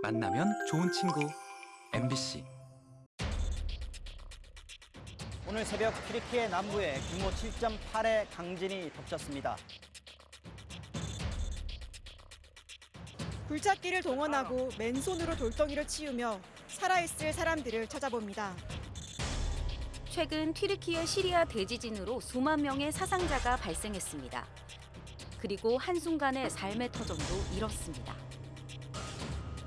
만나면 좋은 친구 MBC 오늘 새벽 튀르키예 남부에 규모 7.8의 강진이 덮쳤습니다. 굴착기를 동원하고 맨손으로 돌덩이를 치우며 살아있을 사람들을 찾아봅니다. 최근 튀르키예 시리아 대지진으로 수만 명의 사상자가 발생했습니다. 그리고 한순간에 삶의 터전도 잃었습니다.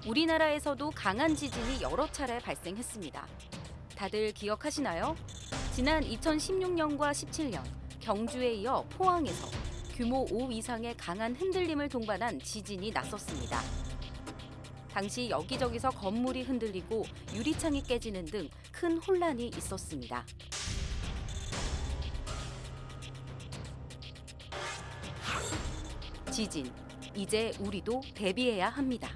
우리나라에서도 강한 지진이 여러 차례 발생했습니다. 다들 기억하시나요? 지난 2016년과 17년 경주에 이어 포항에서 규모 5 이상의 강한 흔들림을 동반한 지진이 났었습니다. 당시 여기저기서 건물이 흔들리고 유리창이 깨지는 등 큰 혼란이 있었습니다. 지진, 이제 우리도 대비해야 합니다.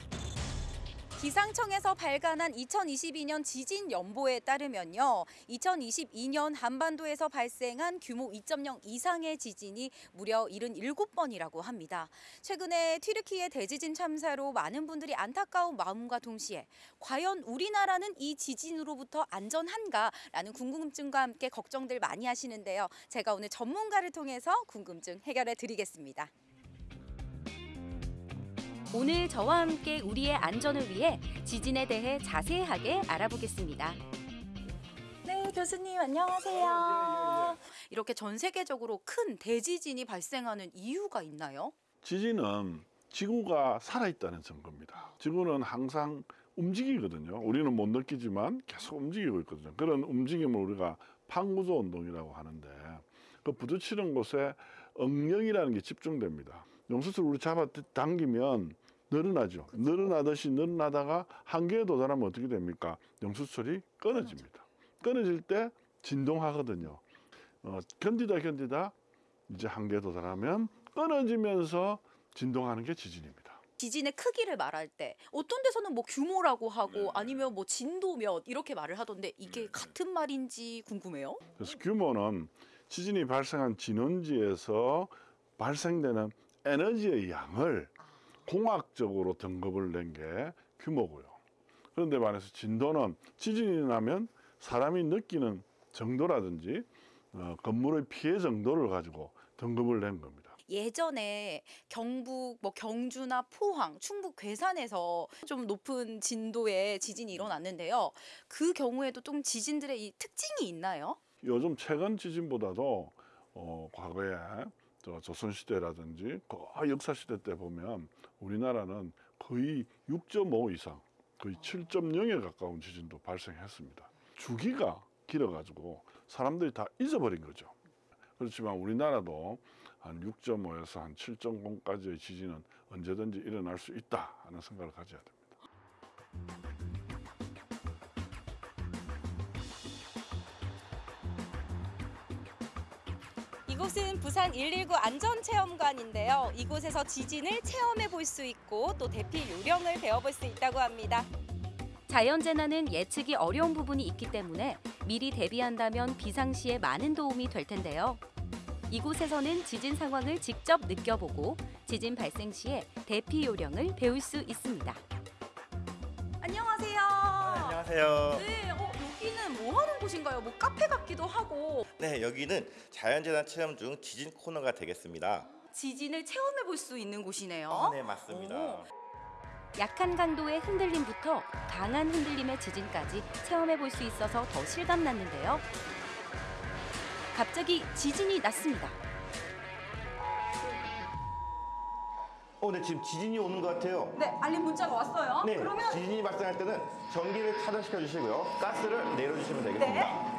기상청에서 발간한 2022년 지진 연보에 따르면요. 2022년 한반도에서 발생한 규모 2.0 이상의 지진이 무려 77번이라고 합니다. 최근에 튀르키예 대지진 참사로 많은 분들이 안타까운 마음과 동시에 과연 우리나라는 이 지진으로부터 안전한가라는 궁금증과 함께 걱정들 많이 하시는데요. 제가 오늘 전문가를 통해서 궁금증 해결해 드리겠습니다. 오늘 저와 함께 우리의 안전을 위해 지진에 대해 자세하게 알아보겠습니다. 네, 교수님 안녕하세요. 이렇게 전 세계적으로 큰 대지진이 발생하는 이유가 있나요? 지진은 지구가 살아있다는 증거입니다. 지구는 항상 움직이거든요. 우리는 못 느끼지만 계속 움직이고 있거든요. 그런 움직임을 우리가 판구조 운동이라고 하는데 그 부딪히는 곳에 응력이라는 게 집중됩니다. 용수를 우리 잡아 당기면 늘어나죠. 늘어나듯이 늘어나다가 한계에 도달하면 어떻게 됩니까? 용수철이 끊어집니다. 끊어질 때 진동하거든요. 어, 견디다 견디다 이제 한계에 도달하면 끊어지면서 진동하는 게 지진입니다. 지진의 크기를 말할 때 어떤 데서는 뭐 규모라고 하고 아니면 뭐 진도 몇 이렇게 말을 하던데 이게 같은 말인지 궁금해요. 그래서 규모는 지진이 발생한 진원지에서 발생되는 에너지의 양을 공학적으로 등급을 낸 게 규모고요. 그런데 반해서 진도는 지진이 나면 사람이 느끼는 정도라든지 어, 건물의 피해 정도를 가지고 등급을 낸 겁니다. 예전에 경북 뭐 경주나 포항, 충북 괴산에서 좀 높은 진도의 지진이 일어났는데요. 그 경우에도 좀 지진들의 이 특징이 있나요? 요즘 최근 지진보다도 어, 과거에 저 조선시대라든지 거의 역사시대 때 보면 우리나라는 거의 6.5 이상, 거의 7.0에 가까운 지진도 발생했습니다. 주기가 길어가지고 사람들이 다 잊어버린 거죠. 그렇지만 우리나라도 한 6.5에서 한 7.0까지의 지진은 언제든지 일어날 수 있다 하는 생각을 가져야 됩니다. 이곳은 부산 119 안전체험관인데요. 이곳에서 지진을 체험해 볼 수 있고 또 대피 요령을 배워볼 수 있다고 합니다. 자연재난은 예측이 어려운 부분이 있기 때문에 미리 대비한다면 비상시에 많은 도움이 될 텐데요. 이곳에서는 지진 상황을 직접 느껴보고 지진 발생 시에 대피 요령을 배울 수 있습니다. 안녕하세요. 안녕하세요. 네, 어, 여기는 뭐 하는 곳인가요? 뭐 카페 같기도 하고 네, 여기는 자연재난 체험 중 지진 코너가 되겠습니다. 지진을 체험해 볼 수 있는 곳이네요. 아, 네, 맞습니다. 오. 약한 강도의 흔들림부터 강한 흔들림의 지진까지 체험해 볼 수 있어서 더 실감 났는데요. 갑자기 지진이 났습니다. 어, 네, 지금 지진이 오는 것 같아요. 네, 알림 문자가 왔어요. 네, 지진이 발생할 때는 전기를 차단시켜 주시고요. 가스를 내려주시면 되겠습니다.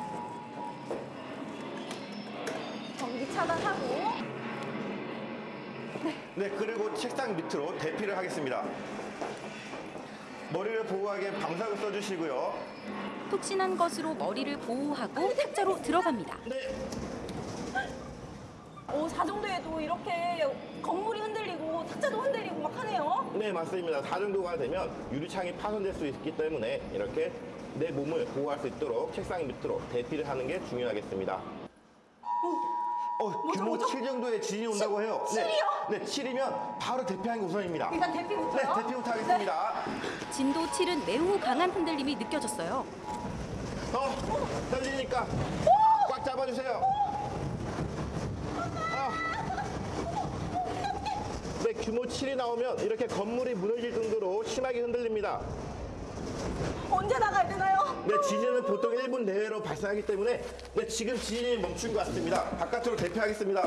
전기 차단하고 네, 그리고 책상 밑으로 대피를 하겠습니다. 머리를 보호하게 방석을 써주시고요. 푹신한 것으로 머리를 보호하고 탁자로 들어갑니다. 네, 오, 사정도에도 이렇게 건물이 흔들리고 탁자도 흔들리고 막 하네요. 네, 맞습니다. 4 정도가 되면 유리창이 파손될 수 있기 때문에 이렇게 내 몸을 보호할 수 있도록 책상 밑으로 대피를 하는 게 중요하겠습니다. 어, 어, 규모 7 정도의 지진이 온다고 해요. 7이요? 네, 네, 7이면 바로 대피하는 게 우선입니다. 일단 대피부터요. 네, 대피부터 하겠습니다. 진도 7은 매우 강한 흔들림이 느껴졌어요. 어, 떨리니까 꽉 잡아주세요. 아. 네, 규모 7이 나오면 이렇게 건물이 무너질 정도로 심하게 흔들립니다. 언제 나가야 되나요? 네, 지진은 보통 1분 내외로 발생하기 때문에 네, 지금 지진이 멈춘 것 같습니다. 바깥으로 대피하겠습니다.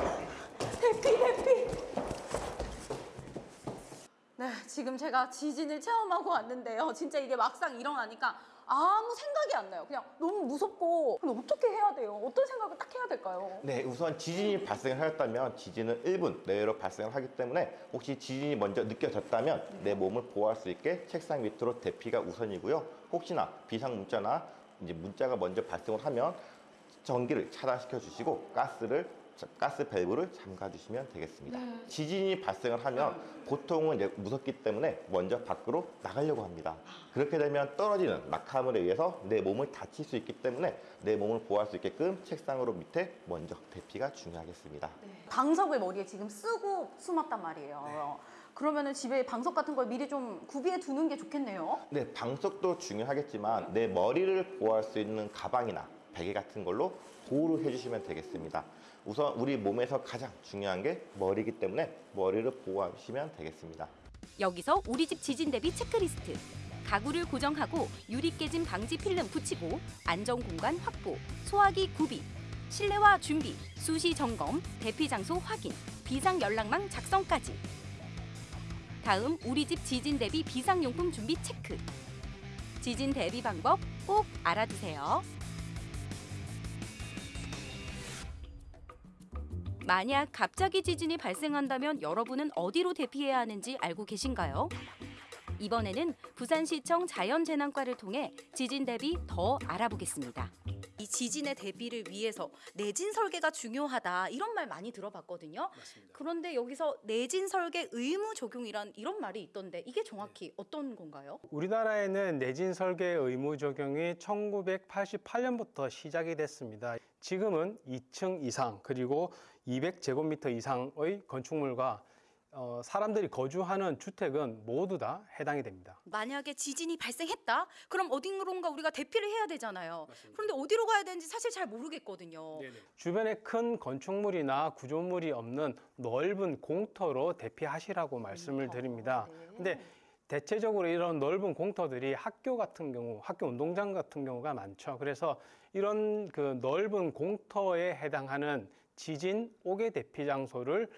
네, 지금 제가 지진을 체험하고 왔는데요. 진짜 이게 막상 일어나니까 아무 생각이 안 나요. 그냥 너무 무섭고 그럼 어떻게 해야 돼요? 어떤 생각을 딱 해야 될까요? 네, 우선 지진이 발생을 하였다면 지진은 1분 내외로 발생을 하기 때문에 혹시 지진이 먼저 느껴졌다면 내 몸을 보호할 수 있게 책상 밑으로 대피가 우선이고요. 혹시나 비상 문자나 이제 문자가 먼저 발생을 하면 전기를 차단시켜 주시고 가스를 가스 밸브를 잠가 주시면 되겠습니다. 지진이 발생을 하면 보통은 이제 무섭기 때문에 먼저 밖으로 나가려고 합니다. 그렇게 되면 떨어지는 낙하물에 의해서 내 몸을 다칠 수 있기 때문에 내 몸을 보호할 수 있게끔 책상으로 밑에 먼저 대피가 중요하겠습니다. 방석을 머리에 지금 쓰고 숨었단 말이에요. 그러면은 집에 방석 같은 걸 미리 좀 구비해 두는 게 좋겠네요. 네, 방석도 중요하겠지만 내 머리를 보호할 수 있는 가방이나 베개 같은 걸로 보호를 해주시면 되겠습니다. 우선 우리 몸에서 가장 중요한 게 머리이기 때문에 머리를 보호하시면 되겠습니다. 여기서 우리 집 지진 대비 체크리스트. 가구를 고정하고 유리 깨짐 방지 필름 붙이고 안전 공간 확보, 소화기 구비, 실내화 준비, 수시 점검, 대피 장소 확인, 비상 연락망 작성까지. 다음 우리 집 지진 대비 비상용품 준비 체크. 지진 대비 방법 꼭 알아두세요. 만약 갑자기 지진이 발생한다면 여러분은 어디로 대피해야 하는지 알고 계신가요? 이번에는 부산시청 자연재난과를 통해 지진 대비 더 알아보겠습니다. 이 지진의 대비를 위해서 내진 설계가 중요하다 이런 말 많이 들어봤거든요. 그런데 여기서 내진 설계 의무 적용이란 이런 말이 있던데 이게 정확히 어떤 건가요? 우리나라에는 내진 설계 의무 적용이 1988년부터 시작이 됐습니다. 지금은 2층 이상 그리고 200제곱미터 이상의 건축물과 어, 사람들이 거주하는 주택은 모두 다 해당이 됩니다. 만약에 지진이 발생했다? 그럼 어딘가 우리가 대피를 해야 되잖아요. 그런데 어디로 가야 되는지 사실 잘 모르겠거든요. 주변에 큰 건축물이나 구조물이 없는 넓은 공터로 대피하시라고 말씀을 드립니다. 근데 대체적으로 이런 넓은 공터들이 학교 같은 경우, 학교 운동장 같은 경우가 많죠. 그래서 이런 그 넓은 공터에 해당하는 지진 5개 대피 장소를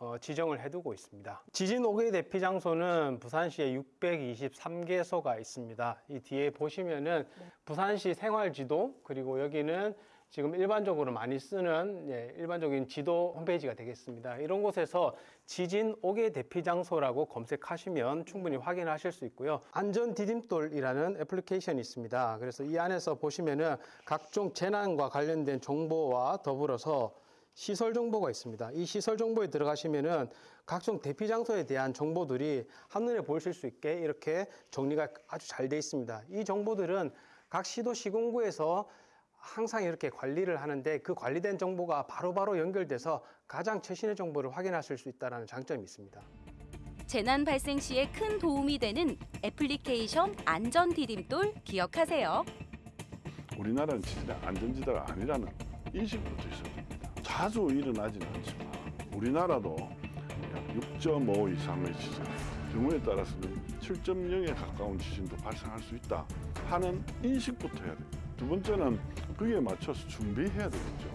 어, 지정을 해두고 있습니다. 지진 5개 대피 장소는 부산시에 623개소가 있습니다. 이 뒤에 보시면은 부산시 생활지도 그리고 여기는 지금 일반적으로 많이 쓰는 예, 일반적인 지도 홈페이지가 되겠습니다. 이런 곳에서 지진 5개 대피 장소라고 검색하시면 충분히 확인하실 수 있고요. 안전 디딤돌이라는 애플리케이션이 있습니다. 그래서 이 안에서 보시면은 각종 재난과 관련된 정보와 더불어서 시설 정보가 있습니다. 이 시설 정보에 들어가시면은 각종 대피 장소에 대한 정보들이 한눈에 보이실 수 있게 이렇게 정리가 아주 잘 돼 있습니다. 이 정보들은 각 시도 시군구에서 항상 이렇게 관리를 하는데 그 관리된 정보가 바로 바로 연결돼서 가장 최신의 정보를 확인하실 수 있다는 장점이 있습니다. 재난 발생 시에 큰 도움이 되는 애플리케이션 안전 디딤돌 기억하세요. 우리나라는 지진의 안전지대가 아니라는 인식부터 있어야 됩니다. 자주 일어나지는 않지만 우리나라도 6.5 이상의 지진, 경우에 따라서는 7.0에 가까운 지진도 발생할 수 있다 하는 인식부터 해야 됩니다. 두 번째는 그에 맞춰서 준비해야 되겠죠.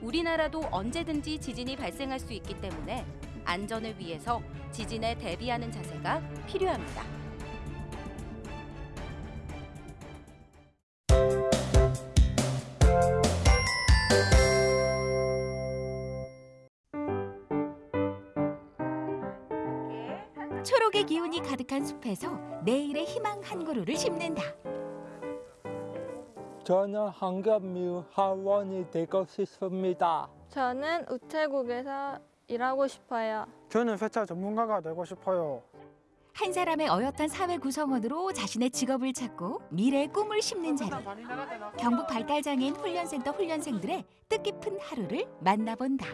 우리나라도 언제든지 지진이 발생할 수 있기 때문에 안전을 위해서 지진에 대비하는 자세가 필요합니다. 기운이 가득한 숲에서 내일의 희망 한 그루를 심는다. 저는 한겹미우 하원이 되고 싶습니다. 저는 우체국에서 일하고 싶어요. 저는 회차 전문가가 되고 싶어요. 한 사람의 어엿한 사회 구성원으로 자신의 직업을 찾고 미래의 꿈을 심는 자리. 경북 발달장애인 훈련센터 훈련생들의 뜻깊은 하루를 만나본다.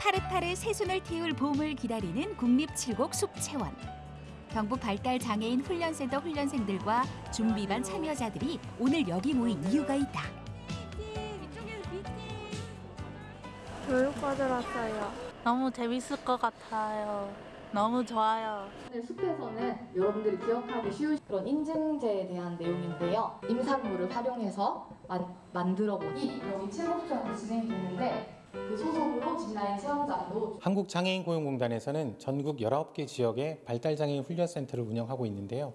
파릇파릇 새순을 틔울 봄을 기다리는 국립칠곡 숲체원. 경북 발달 장애인 훈련센터 훈련생들과 준비반 참여자들이 오늘 여기 모인 이유가 있다. 교육받으러 왔어요. 너무 재밌을 것 같아요. 너무 좋아요. 숲에서는 여러분들이 기억하기 쉬운 그런 인증제에 대한 내용인데요. 임산물을 활용해서 만, 만들어 보니 여기 체험수업이 진행되는데 그 소속으로 진라인 체험장도 한국장애인 고용공단에서는 전국 19개 지역에 발달장애인 훈련센터를 운영하고 있는데요.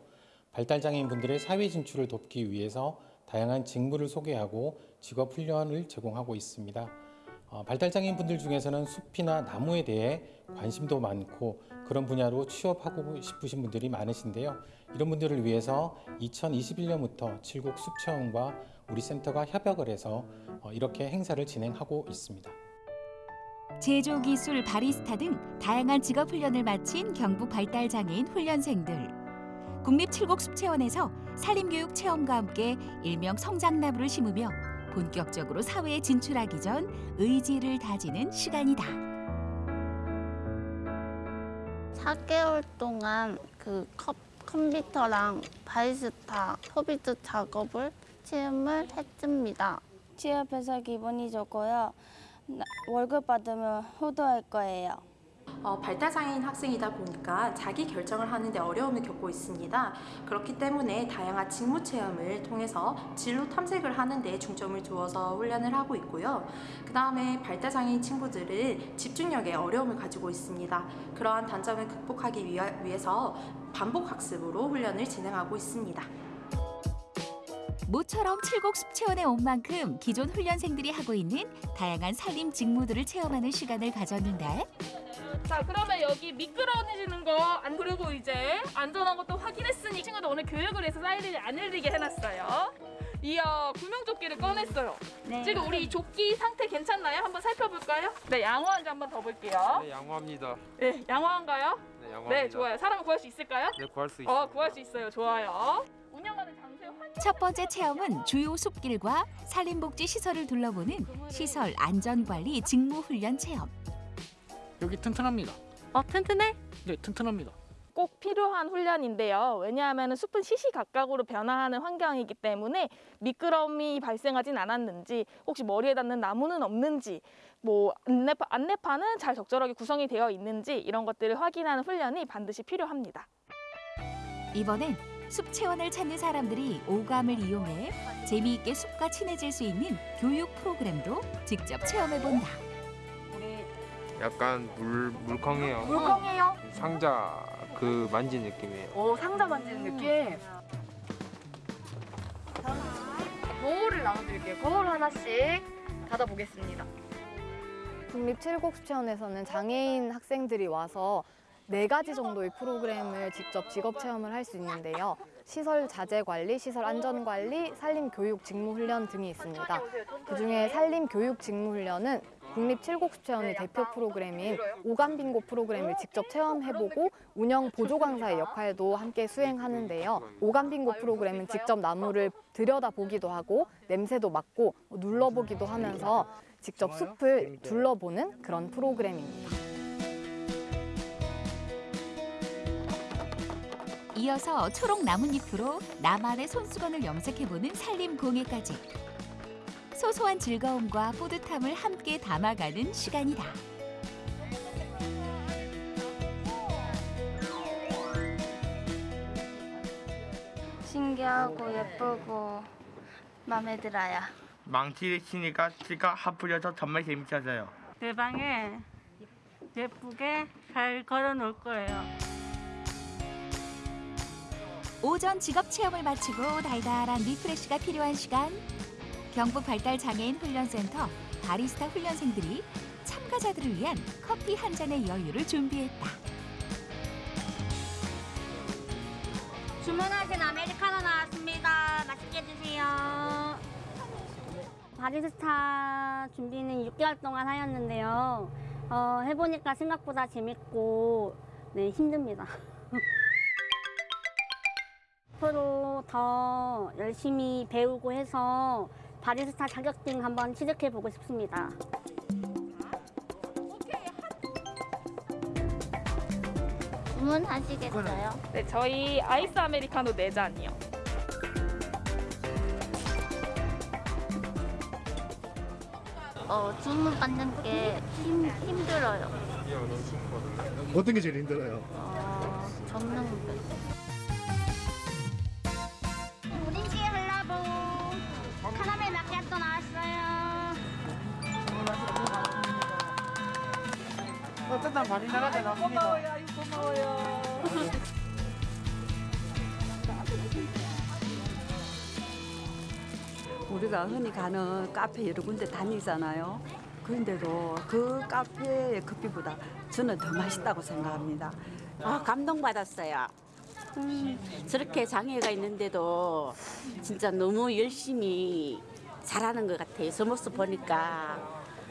발달장애인 분들의 사회 진출을 돕기 위해서 다양한 직무를 소개하고 직업 훈련을 제공하고 있습니다. 어, 발달장애인 분들 중에서는 숲이나 나무에 대해 관심도 많고 그런 분야로 취업하고 싶으신 분들이 많으신데요. 이런 분들을 위해서 2021년부터 칠곡 숲체험과 우리 센터가 협약을 해서 어, 이렇게 행사를 진행하고 있습니다. 제조 기술 바리스타 등 다양한 직업 훈련을 마친 경북 발달 장애인 훈련생들. 국립 칠곡 숲체원에서 산림교육 체험과 함께 일명 성장나무를 심으며 본격적으로 사회에 진출하기 전 의지를 다지는 시간이다. 4개월 동안 그 컴, 컴퓨터랑 바리스타 소비드 작업을 체험을 했습니다. 취업 해서 기분이 좋고요. 나- 월급 받으면 효도할 거예요. 어, 발달장애인 학생이다 보니까 자기 결정을 하는데 어려움을 겪고 있습니다. 그렇기 때문에 다양한 직무 체험을 통해서 진로 탐색을 하는데 중점을 두어서 훈련을 하고 있고요. 그 다음에 발달장애인 친구들은 집중력에 어려움을 가지고 있습니다. 그러한 단점을 극복하기 위하, 위해서 반복 학습으로 훈련을 진행하고 있습니다. 모처럼 칠곡 숲체원에 온 만큼 기존 훈련생들이 하고 있는 다양한 산림 직무들을 체험하는 시간을 가졌는데 자 그러면 여기 미끄러워지는 거안 그리고 이제 안전한 것도 확인했으니 친구들 오늘 교육을 해서 사이렌이 안 울리게 해놨어요. 이어 구명조끼를 꺼냈어요. 네. 지금 우리 이 조끼 상태 괜찮나요? 한번 살펴볼까요? 네, 양호한지 한번 더 볼게요. 네, 양호합니다. 네, 양호한가요? 네, 양호합니다. 네, 좋아요. 사람을 구할 수 있을까요? 네, 구할 수 어, 있습니다. 구할 수 있어요. 좋아요. 첫 번째 체험은 주요 숲길과 산림복지 시설을 둘러보는 시설 안전관리 직무 훈련 체험. 여기 튼튼합니다. 어, 튼튼해? 네, 튼튼합니다. 꼭 필요한 훈련인데요. 왜냐하면 숲은 시시각각으로 변화하는 환경이기 때문에 미끄럼이 발생하진 않았는지, 혹시 머리에 닿는 나무는 없는지, 뭐 안내파, 안내판은 잘 적절하게 구성이 되어 있는지 이런 것들을 확인하는 훈련이 반드시 필요합니다. 이번엔 숲 체원을 찾는 사람들이 오감을 이용해 재미있게 숲과 친해질 수 있는 교육 프로그램도 직접 체험해 본다. 약간 물 물컹해요. 물컹해요? 상자 그 만진 느낌이에요. 오, 상자 만지는 느낌. 거울을 나눠드릴게요. 거울 하나씩 닫아보겠습니다. 국립 칠곡수체원에서는 장애인 학생들이 와서 네 가지 정도의 프로그램을 직접 직업 체험을 할 수 있는데요. 시설 자재 관리, 시설 안전 관리, 산림 교육 직무 훈련 등이 있습니다. 그중에 산림 교육 직무 훈련은 국립 칠곡수체원의 대표 프로그램인 오감 빙고 프로그램을 직접 체험해보고 운영 보조 강사의 역할도 함께 수행하는데요. 오감 빙고 프로그램은 직접 나무를 들여다보기도 하고 냄새도 맡고 눌러보기도 하면서 직접 숲을 둘러보는 그런 프로그램입니다. 이어서 초록 나뭇잎으로 나만의 손수건을 염색해보는 산림 공예까지. 소소한 즐거움과 뿌듯함을 함께 담아가는 시간이다. 신기하고 예쁘고 마음에 들어요. 망치를 치니까 치가 하풀려서 정말 재밌어져요. 내 방에 예쁘게 잘 걸어 놓을 거예요. 오전 직업 체험을 마치고 달달한 refresh가 필요한 시간. 경북 발달 장애인 훈련센터 바리스타 훈련생들이 참가자들을 위한 커피 한 잔의 여유를 준비했다. 주문하신 아메리카노 나왔습니다. 맛있게 드세요. 바리스타 준비는 6개월 동안 하였는데요. 어, 해보니까 생각보다 재밌고 네, 힘듭니다. 앞으로 더 열심히 배우고 해서 바리스타 자격증 한번 취득해 보고 싶습니다. 주문하시겠어요? 네, 저희 아이스 아메리카노 4잔이요. 어, 주문 받는 게 힘, 힘들어요. 어떤 게 제일 힘들어요? 어, 접는 어쨌든 바리나라데 나옵니다. 고마워요. 우리가 흔히 가는 카페 여러 군데 다니잖아요. 그런데도 그 카페의 커피보다 저는 더 맛있다고 생각합니다. 아, 감동받았어요. 음, 저렇게 장애가 있는데도 진짜 너무 열심히 잘하는 것 같아요. 저 모습 보니까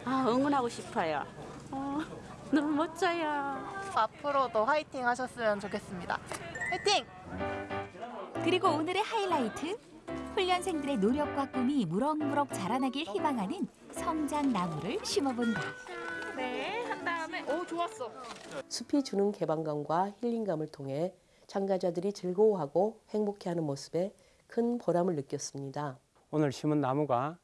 아, 응원하고 싶어요. 어, 너무 멋져요. 앞으로도 화이팅 하셨으면 좋겠습니다. 화이팅! 그리고 오늘의 하이라이트 훈련생들의 노력과 꿈이 무럭무럭 자라나길 희망하는 성장 나무를 심어본다. 네, 한 다음에 오 좋았어. 숲이 주는 개방감과 힐링감을 통해 참가자들이 즐거워하고 행복해하는 모습에 큰 보람을 느꼈습니다. 오늘 심은 나무가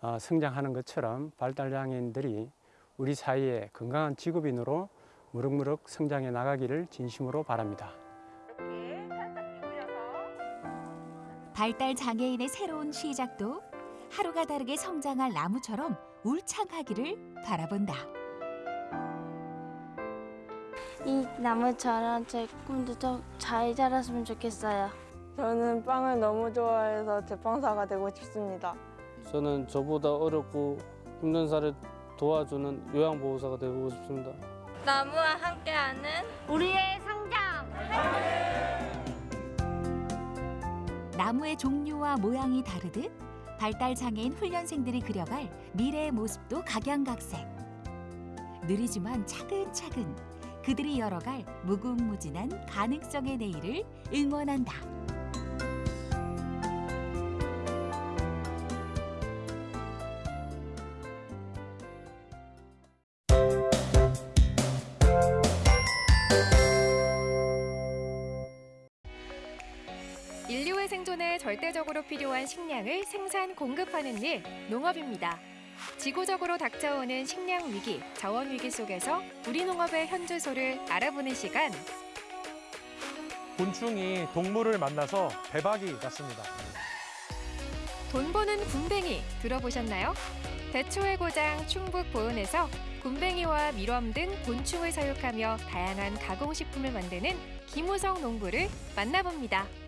어, 성장하는 것처럼 발달장애인들이 우리 사이에 건강한 직업인으로 무럭무럭 성장해 나가기를 진심으로 바랍니다. 발달 장애인의 새로운 시작도 하루가 다르게 성장할 나무처럼 울창하기를 바라본다. 이 나무처럼 제 꿈도 좀 잘 자랐으면 좋겠어요. 저는 빵을 너무 좋아해서 제빵사가 되고 싶습니다. 저는 저보다 어렵고 힘든 사를 도와주는 요양보호사가 되고 싶습니다. 나무와 함께하는 우리의 성장. 나무의 종류와 모양이 다르듯 발달 장애인 훈련생들이 그려갈 미래의 모습도 각양각색. 느리지만 차근차근 그들이 열어갈 무궁무진한 가능성의 내일을 응원한다. 절대적으로 필요한 식량을 생산 공급하는 일, 농업입니다. 지구적으로 닥쳐오는 식량 위기, 자원 위기 속에서 우리 농업의 현주소를 알아보는 시간. 곤충이 동물을 만나서 대박이 났습니다. 돈 버는 굼벵이 들어보셨나요? 대초의 고장 충북 보은에서 굼벵이와 밀웜 등 곤충을 사육하며 다양한 가공식품을 만드는 김우성 농부를 만나봅니다.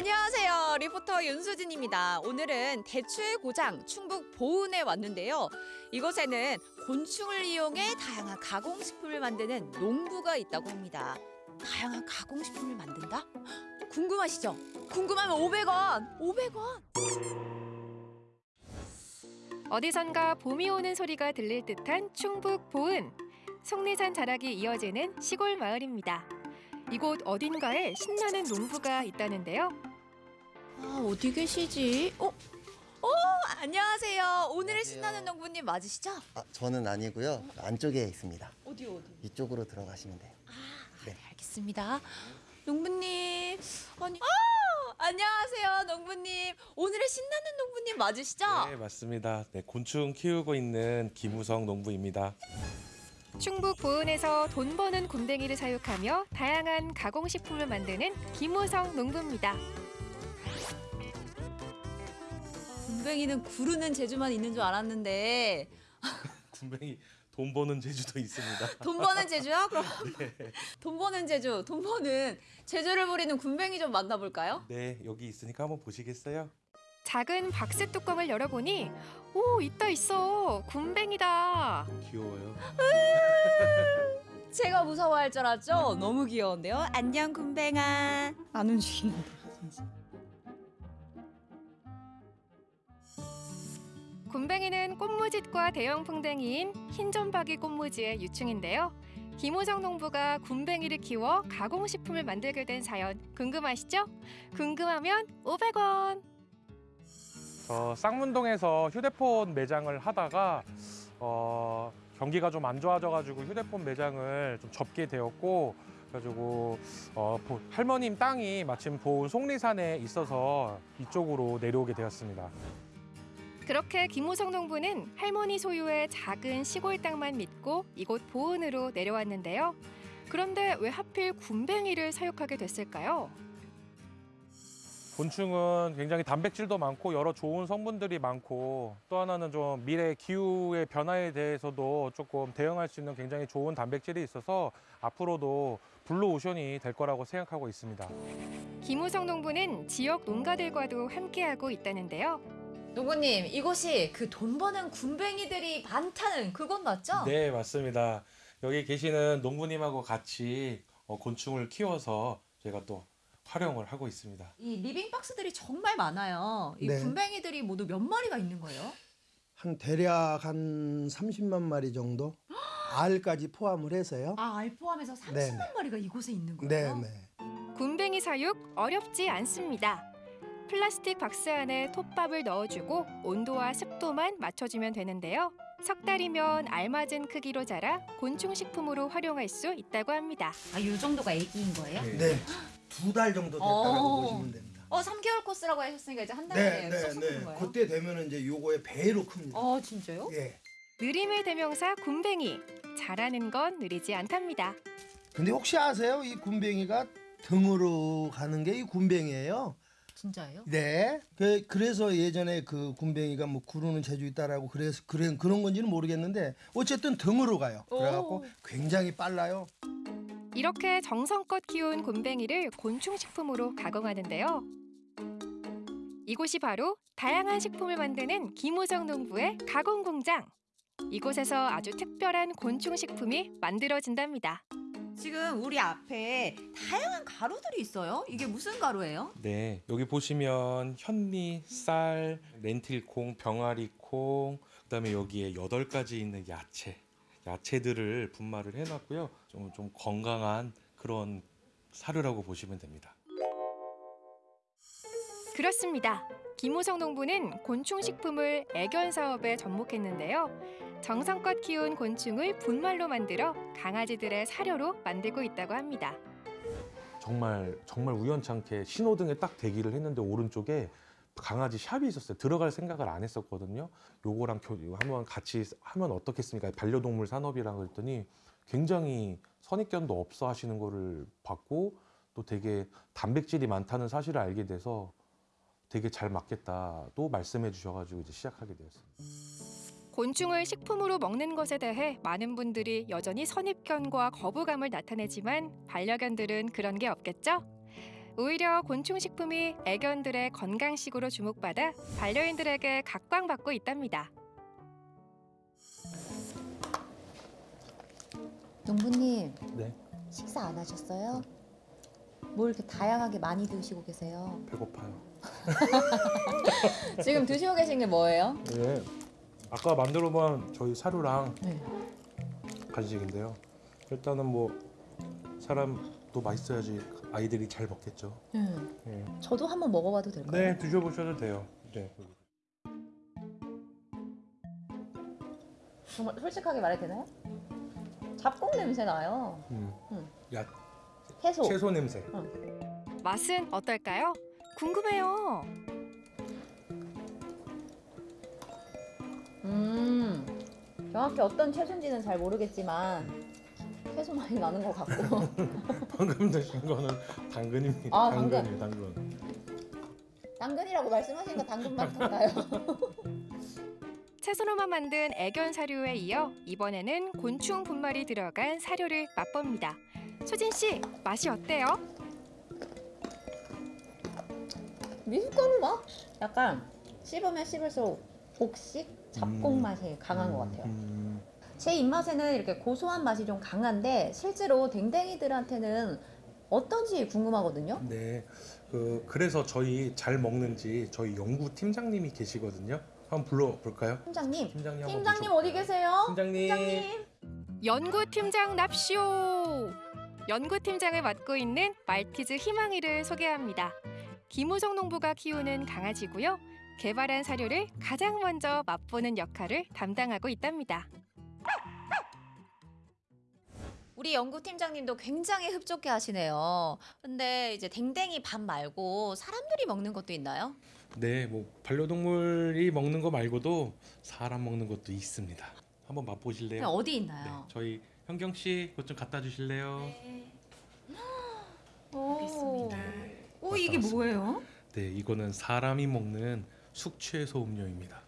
안녕하세요. 리포터 윤수진입니다. 오늘은 대추의 고장 충북 보은에 왔는데요. 이곳에는 곤충을 이용해 다양한 가공식품을 만드는 농부가 있다고 합니다. 다양한 가공식품을 만든다? 궁금하시죠? 궁금하면 500원! 500원! 어디선가 봄이 오는 소리가 들릴 듯한 충북 보은. 속리산 자락이 이어지는 시골 마을입니다. 이곳 어딘가에 신나는 농부가 있다는데요. 아, 어디 계시지? 어? 어, 안녕하세요. 오늘의 신나는 농부님 맞으시죠? 아, 저는 아니고요. 안쪽에 있습니다. 어디 어디? 이쪽으로 들어가시면 돼요. 네. 알겠습니다. 농부님, 아니, 아, 안녕하세요, 농부님. 오늘의 신나는 농부님 맞으시죠? 네, 맞습니다. 네, 곤충 키우고 있는 김우성 농부입니다. 충북 보은에서 돈 버는 굼벵이를 사육하며 다양한 가공식품을 만드는 김우성 농부입니다. 굼벵이는 구르는 재주만 있는 줄 알았는데 군뱅이 돈 버는 제주도 있습니다. 돈 버는 재주요? 그럼 네. 돈 버는 재주, 돈 버는 재주를 부리는 굼벵이 좀 만나볼까요? 네, 여기 있으니까 한번 보시겠어요? 작은 박스 뚜껑을 열어보니 오 있다 있어 굼벵이다. 귀여워요. 제가 무서워할 줄 알았죠? 너무 귀여운데요. 안녕 굼벵아. 안 움직이는데. 굼벵이는 꽃무짓과 대형 풍뎅이인 흰점박이 꽃무지의 유충인데요. 김호정 농부가 굼벵이를 키워 가공식품을 만들게 된 사연 궁금하시죠? 궁금하면 500원. 저 쌍문동에서 휴대폰 매장을 하다가 어, 경기가 좀 안 좋아져가지고 휴대폰 매장을 좀 접게 되었고 그래가지고 어, 보- 할머님 땅이 마침 보은 속리산에 있어서 이쪽으로 내려오게 되었습니다. 그렇게 김호성 농부는 할머니 소유의 작은 시골 땅만 믿고 이곳 보은으로 내려왔는데요. 그런데 왜 하필 굼벵이를 사육하게 됐을까요? 곤충은 굉장히 단백질도 많고 여러 좋은 성분들이 많고 또 하나는 좀 미래 기후의 변화에 대해서도 조금 대응할 수 있는 굉장히 좋은 단백질이 있어서 앞으로도 블루오션이 될 거라고 생각하고 있습니다. 김호성 농부는 지역 농가들과도 함께하고 있다는데요. 농부님, 이곳이 그 돈 버는 굼벵이들이 많다는 그곳 맞죠? 네, 맞습니다. 여기 계시는 농부님하고 같이 어, 곤충을 키워서 저희가 또 활용을 하고 있습니다. 이 living box들이 정말 많아요. 이 네. 굼벵이들이 모두 몇 마리가 있는 거예요? 한 대략 한 30만 마리 정도 알까지 포함을 해서요. 아, 알 포함해서 30만 네네. 마리가 이곳에 있는 네, 거예요? 네. 굼벵이 사육 어렵지 않습니다. 플라스틱 박스 안에 톱밥을 넣어주고 온도와 습도만 맞춰주면 되는데요. 석 달이면 알맞은 크기로 자라 곤충 식품으로 활용할 수 있다고 합니다. 아, 이 정도가 애기인 거예요? 네. 두 달 정도 됐다고 어. 보시면 됩니다. 어, 3개월 코스라고 하셨으니까 이제 한 네, 달에 네, 네. 크는 거예요? 그때 되면은 이제 요거의 배로 큽니다. 어, 진짜요? 예. 느림의 대명사 굼벵이. 자라는 건 느리지 않답니다. 근데 혹시 아세요? 이 굼벵이가 등으로 가는 게 이 굼벵이에요. 진짜예요? 네. 그, 그래서 예전에 그 굼벵이가 뭐 구르는 재주 있다라고 그래서 그래 그런 건지는 모르겠는데 어쨌든 등으로 가요. 그래갖고 오. 굉장히 빨라요. 이렇게 정성껏 키운 굼벵이를 곤충 식품으로 가공하는데요. 이곳이 바로 다양한 식품을 만드는 김호정 농부의 가공 공장. 이곳에서 아주 특별한 곤충 식품이 만들어진답니다. 지금 우리 앞에 다양한 가루들이 있어요. 이게 무슨 가루예요? 네, 여기 보시면 현미, 쌀, 렌틸콩, 병아리콩, 그다음에 여기에 여덟 가지 있는 야채, 야채들을 분말을 해놨고요. 좀, 좀 건강한 그런 사료라고 보시면 됩니다. 그렇습니다. 김호성 농부는 곤충 식품을 애견 사업에 접목했는데요. 정성껏 키운 곤충을 분말로 만들어 강아지들의 사료로 만들고 있다고 합니다. 정말 정말 우연찮게 신호등에 딱 대기를 했는데 오른쪽에 강아지 샵이 있었어요. 들어갈 생각을 안 했었거든요. 요거랑 교, 한번 같이 하면 어떻겠습니까? 반려동물 산업이랑 그랬더니 굉장히 선입견도 없어 하시는 거를 봤고 또 되게 단백질이 많다는 사실을 알게 돼서 되게 잘 맞겠다도 말씀해 주셔가지고 이제 시작하게 되었습니다. 곤충을 식품으로 먹는 것에 대해 많은 분들이 여전히 선입견과 거부감을 나타내지만 반려견들은 그런 게 없겠죠? 오히려 곤충 식품이 애견들의 건강식으로 주목받아 반려인들에게 각광받고 있답니다. 농부님, 네, 식사 안 하셨어요? 뭘 이렇게 다양하게 많이 드시고 계세요? 배고파요. 지금 드시고 계신 게 뭐예요? 네, 아까 만들어 본 저희 사료랑 네. 간식인데요. 일단은 뭐 사람도 맛있어야지 아이들이 잘 먹겠죠. 네. 네. 저도 한번 먹어봐도 될까요? 네, 드셔보셔도 돼요. 네. 정말 솔직하게 말해도 되나요? 잡곡 냄새 나요. 음. 음. 야, 채소. 채소 냄새. 맛은 어떨까요? 궁금해요. 음, 정확히 어떤 채소인지는 잘 모르겠지만 채소 많이 나는 것 같고. 방금 드신 거는 당근입니다. 아, 당근. 당근이에요, 당근. 당근이라고 말씀하시니까 당근 맛 같아요. 채소로만 만든 애견 사료에 이어 이번에는 곤충 분말이 들어간 사료를 맛봅니다. 소진 씨, 맛이 어때요? 미숫가루 맛? 약간 씹으면 씹을수록 곡식, 잡곡 음. 맛이 강한 것 같아요. 음, 제 입맛에는 이렇게 고소한 맛이 좀 강한데 실제로 댕댕이들한테는 어떤지 궁금하거든요. 네. 그 그래서 저희 잘 먹는지 저희 연구 팀장님이 계시거든요. 한번 불러볼까요? 팀장님. 팀장님 한번 팀장님 모셔볼까요? 어디 계세요? 팀장님. 연구팀장 납시오. 연구팀장을 맡고 있는 말티즈 희망이를 소개합니다. 김우성 농부가 키우는 강아지고요. 개발한 사료를 가장 먼저 맛보는 역할을 담당하고 있답니다. 우리 연구팀장님도 굉장히 흡족해 하시네요. 근데 이제 댕댕이 밥 말고 사람들이 먹는 것도 있나요? 네, 뭐 반려동물이 먹는 거 말고도 사람 먹는 것도 있습니다. 한번 맛보실래요? 네, 어디 있나요? 저희 현경 씨, 그것 좀 갖다 주실래요? 오, 오 이게 맞다, 뭐예요? 네, 이거는 사람이 먹는 숙취해소 음료입니다.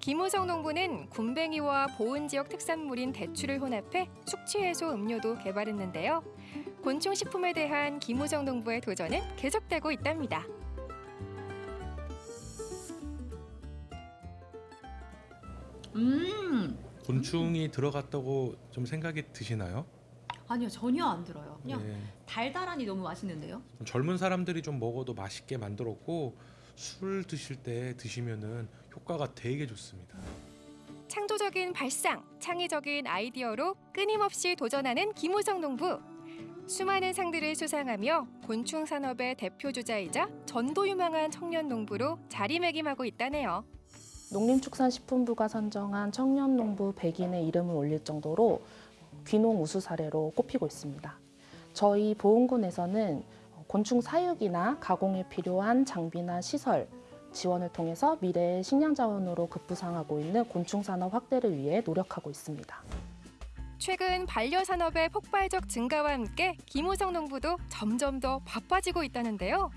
김우성 농부는 굼벵이와 보은 지역 특산물인 대추를 혼합해 숙취 해소 음료도 개발했는데요. 곤충 식품에 대한 김우성 농부의 도전은 계속되고 있답니다. 음, 곤충이 들어갔다고 좀 생각이 드시나요? 아니요 전혀 안 들어요. 그냥 네. 달달하니 너무 맛있는데요. 젊은 사람들이 좀 먹어도 맛있게 만들었고 술 드실 때 드시면은 효과가 되게 좋습니다. 창조적인 발상, 창의적인 아이디어로 끊임없이 도전하는 김우성 농부. 수많은 상들을 수상하며 곤충 산업의 대표 주자이자 전도 유망한 청년 농부로 자리매김하고 있다네요. 농림축산식품부가 선정한 청년 농부 100인의 이름을 올릴 정도로 귀농 우수 사례로 꼽히고 있습니다. 저희 보은군에서는 곤충 사육이나 가공에 필요한 장비나 시설 지원을 통해서 미래의 식량 자원으로 급부상하고 있는 곤충 산업 확대를 위해 노력하고 있습니다. 최근 반려산업의 폭발적 증가와 함께 김우성 농부도 점점 더 바빠지고 있다는데요.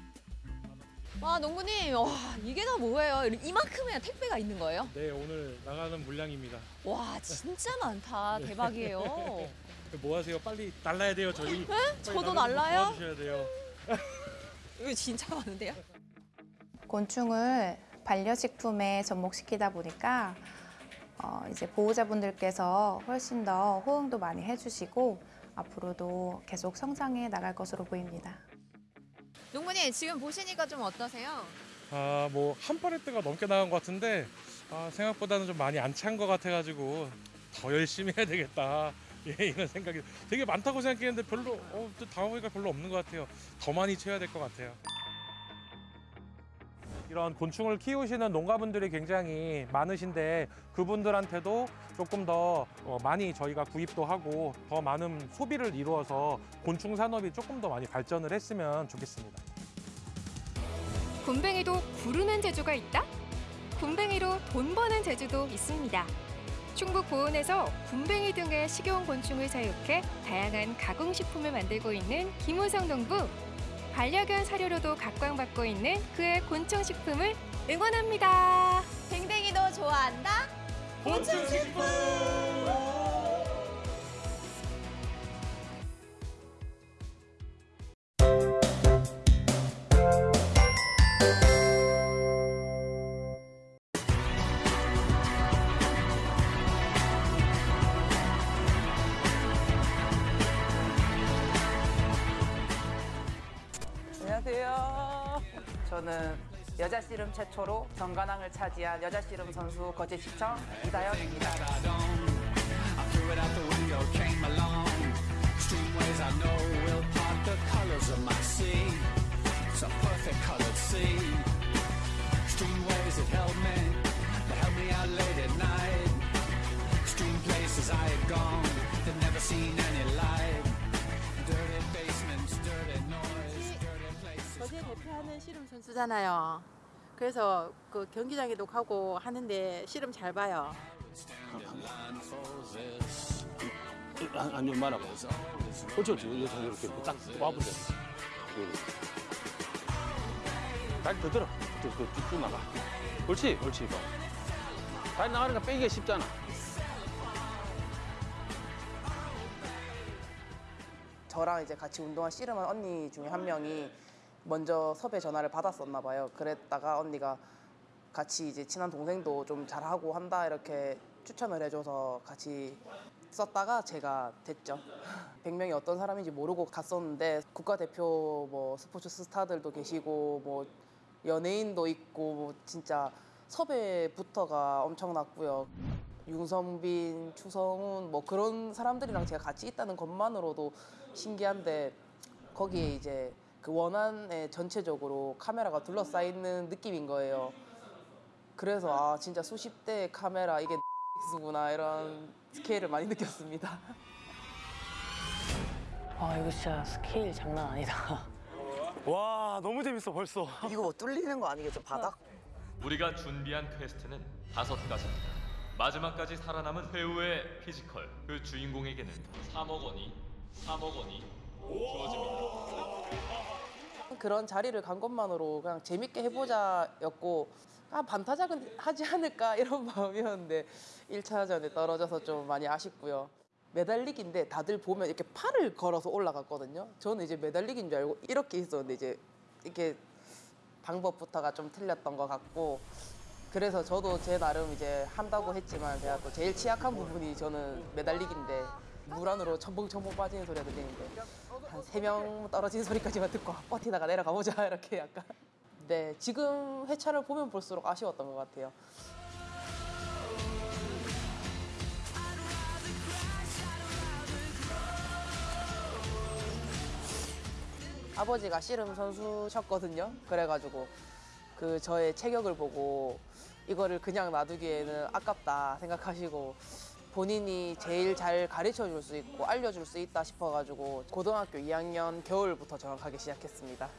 와 농부님, 와 이게 다 뭐예요? 이만큼의 택배가 있는 거예요? 네, 오늘 나가는 물량입니다. 와 진짜 많다. 대박이에요. 뭐 하세요? 빨리 날라야 돼요, 저희. 빨리 저도 날라요? 도와주셔야 돼요. 이거 진짜 많은데요? 곤충을 반려식품에 접목시키다 보니까 어, 이제 보호자분들께서 훨씬 더 호응도 많이 해주시고 앞으로도 계속 성장해 나갈 것으로 보입니다. 농부님 지금 보시니까 좀 어떠세요? 아, 뭐 한 팔레트가 넘게 나간 것 같은데 아, 생각보다는 좀 많이 안 찬 것 같아가지고 더 열심히 해야 되겠다. 예, 이런 생각이 되게 많다고 생각했는데 별로 어, 또 당해보니까 별로 없는 것 같아요. 더 많이 채워야 될 것 같아요. 이런 곤충을 키우시는 농가분들이 굉장히 많으신데 그분들한테도 조금 더 어, 많이 저희가 구입도 하고 더 많은 소비를 이루어서 곤충 산업이 조금 더 많이 발전을 했으면 좋겠습니다. 굼벵이도 구르는 재주가 있다? 굼벵이로 돈 버는 재주도 있습니다. 충북 보은에서 굼벵이 등의 식용 곤충을 사육해 다양한 가공식품을 만들고 있는 김우성 농부. 반려견 사료로도 각광받고 있는 그의 곤충식품을 응원합니다. 댕댕이도 좋아한다. 곤충식품. 저는 여자 씨름 최초로 정관왕을 차지한 여자 씨름 선수 거제시청 my 거제 대표하는 씨름 선수잖아요. 그래서 그 경기장에도 가고 하는데 씨름 잘 봐요. 한좀 말아봐. 어쩌 어쩌 여기서 이렇게 딱 와보자. 다리 더 들어. 쭉쭉 나가. 옳지, 옳지. 봐. 다리 나가니까 빼기가 쉽잖아. 저랑 이제 같이 운동한 씨름한 언니 중에 한 명이 먼저 섭외 전화를 받았었나 봐요. 그랬다가 언니가 같이 이제 친한 동생도 좀 잘하고 한다 이렇게 추천을 해줘서 같이 썼다가 제가 됐죠. 100명이 어떤 사람인지 모르고 갔었는데 국가대표 뭐 스포츠 스타들도 계시고 뭐 연예인도 있고 뭐 진짜 섭외부터가 엄청났고요. 윤성빈, 추성훈 뭐 그런 사람들이랑 제가 같이 있다는 것만으로도 신기한데 거기에 이제 그 원안에 전체적으로 카메라가 둘러싸이는 느낌인 거예요. 그래서 아 진짜 수십 대의 카메라 이게 X구나 이런 스케일을 많이 느꼈습니다. 아 이거 진짜 스케일 장난 아니다. 와 너무 재밌어 벌써. 이거 뭐 뚫리는 거 아니겠죠 바닥? 우리가 준비한 quest는 다섯 가지입니다. 마지막까지 살아남은 최후의 physical 그 주인공에게는 3억 원이 3억 원이 주어집니다. 그런 자리를 간 것만으로 그냥 재밌게 해보자였고 아 반타작은 하지 않을까 이런 마음이었는데 1차전에 떨어져서 좀 많이 아쉽고요. 매달리기인데 다들 보면 이렇게 팔을 걸어서 올라갔거든요. 저는 이제 매달리기인 줄 알고 이렇게 있었는데 이제 이렇게 방법부터가 좀 틀렸던 것 같고 그래서 저도 제 나름 이제 한다고 했지만 제가 또 제일 취약한 부분이 저는 매달리기인데 물 안으로 첨벙첨벙 빠지는 소리가 들리는데 한 세 명 떨어지는 소리까지만 듣고 아, 버티다가 내려가 보자 이렇게 약간 네 지금 회차를 보면 볼수록 아쉬웠던 것 같아요. 아버지가 씨름 선수셨거든요. 그래가지고 그 저의 체격을 보고 이거를 그냥 놔두기에는 아깝다 생각하시고 본인이 제일 잘 가르쳐 줄 수 있고 알려줄 수 있다 싶어가지고 고등학교 2학년 겨울부터 정확하게 시작했습니다.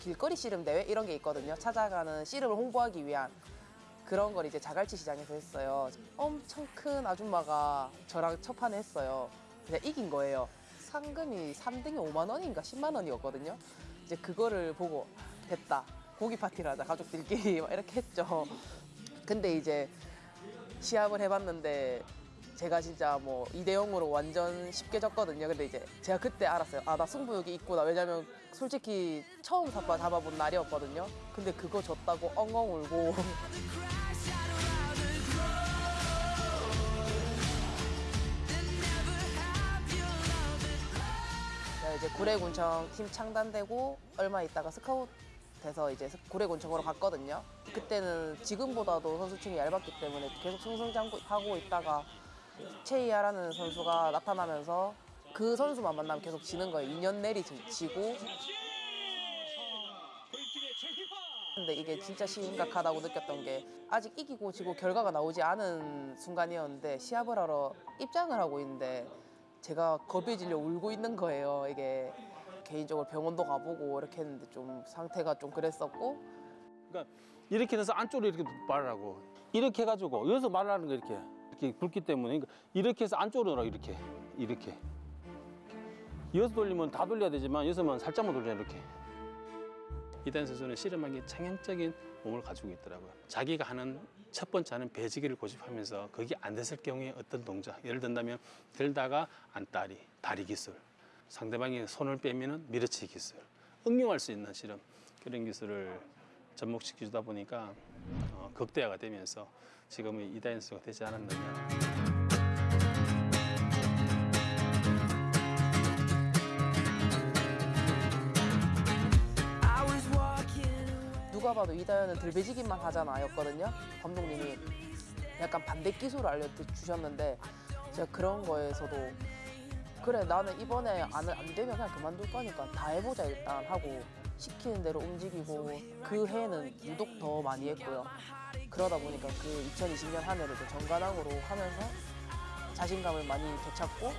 길거리 씨름 대회 이런 게 있거든요. 찾아가는 씨름을 홍보하기 위한 그런 걸 이제 자갈치 시장에서 했어요. 엄청 큰 아줌마가 저랑 첫 판에 했어요. 그냥 이긴 거예요. 상금이 3등이 5만 원인가 10만 원이었거든요. 이제 그거를 보고 됐다. 고기 파티를 하자 가족들끼리 막 이렇게 했죠. 근데 이제 시합을 해봤는데 제가 진짜 뭐 2대 0으로 완전 쉽게 졌거든요. 근데 이제 제가 그때 알았어요. 아, 나 승부욕이 있구나. 왜냐면 솔직히 처음 삿바 잡아본 날이었거든요. 근데 그거 졌다고 엉엉 울고. 제가 이제 구례군청 팀 창단되고 얼마 있다가 스카웃 돼서 이제 스- 구례군청으로 갔거든요. 그때는 지금보다도 선수층이 얇았기 때문에 계속 승승장구하고 있다가 최희화라는 선수가 나타나면서 그 선수만 만나면 계속 지는 거예요. 2년 내리 지- 지고. 근데 이게 진짜 심각하다고 느꼈던 게 아직 이기고 지고 결과가 나오지 않은 순간이었는데 시합을 하러 입장을 하고 있는데 제가 겁에 질려 울고 있는 거예요. 이게 개인적으로 병원도 가보고 이렇게 했는데 좀 상태가 좀 그랬었고. 그러니까 이렇게 돼서 안쪽으로 이렇게 말하라고. 이렇게 해가지고 여기서 말하는 거 이렇게. 이렇게 굵기 때문에 그러니까 이렇게 해서 안쪽으로 이렇게. 이렇게. 여기서 돌리면 다 돌려야 되지만 여기서만 살짝만 돌려 이렇게. 이단 선수는 씨름하기 창의적인 몸을 가지고 있더라고요. 자기가 하는 첫 번째 하는 배지기를 고집하면서 그게 안 됐을 경우에 어떤 동작? 예를 든다면 들다가 안다리 다리 기술 상대방이 손을 빼면은 밀어치기 기술 응용할 수 있는 실험 그런 기술을 접목시켜 주다 보니까 어, 극대화가 되면서 지금의 이다현 선수가 되지 않았느냐. 누가 봐도 이다현은 들배지기만 하잖아 였거든요. 감독님이 약간 반대 기술을 알려주셨는데 제가 그런 거에서도 그래 나는 이번에 안, 안 되면 그냥 그만둘 거니까 다 해보자 일단 하고 시키는 대로 움직이고 그 해는 유독 더 많이 했고요. 그러다 보니까 그 2020년 한 해를 또 정관왕으로 하면서 자신감을 많이 되찾고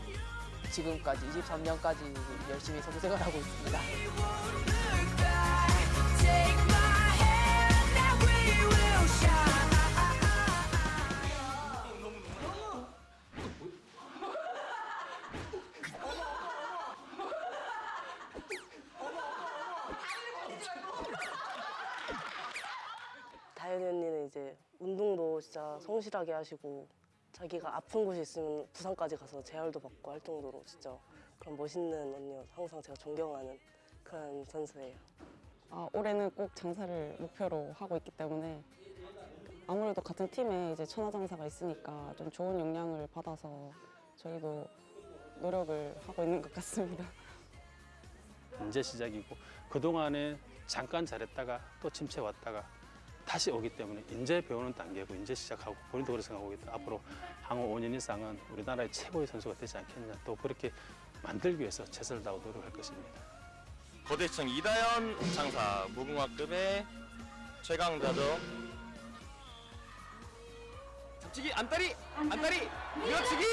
지금까지 23년까지 열심히 선수 생활하고 있습니다. 다현이 진짜 성실하게 하시고 자기가 아픈 곳이 있으면 부산까지 가서 재활도 받고 할 정도로 진짜 그런 멋있는 언니여서 항상 제가 존경하는 그런 선수예요. 아, 올해는 꼭 장사를 목표로 하고 있기 때문에 아무래도 같은 팀에 이제 천하장사가 있으니까 좀 좋은 영향을 받아서 저희도 노력을 하고 있는 것 같습니다. 이제 시작이고 그동안에 잠깐 잘했다가 또 침체 왔다가 다시 오기 때문에 이제 배우는 단계고 이제 시작하고 본인도 그렇게 생각하고 있다. 앞으로 향후 5년 이상은 우리나라의 최고의 선수가 되지 않겠냐. 또 그렇게 만들기 위해서 최선을 다하고 노력할 것입니다. 거대청 이다현 장사 무궁화급의 최강자죠. 잡치기 안다리 안다리 밀어치기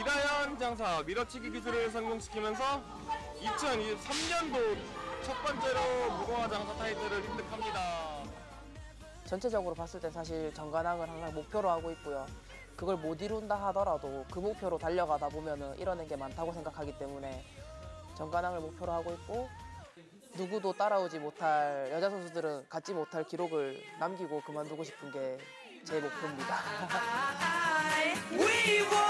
이다현 장사 밀어치기 기술을 성공시키면서 2023년도 첫 번째로 무궁화 장사 타이틀을 획득합니다. 전체적으로 봤을 때 사실 정관왕을 항상 목표로 하고 있고요. 그걸 못 이룬다 하더라도 그 목표로 달려가다 보면은 이뤄낸 게 많다고 생각하기 때문에 정관왕을 목표로 하고 있고 누구도 따라오지 못할 여자 선수들은 갖지 못할 기록을 남기고 그만두고 싶은 게 제 목표입니다.